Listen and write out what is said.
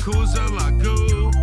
Yakuza Lagoon.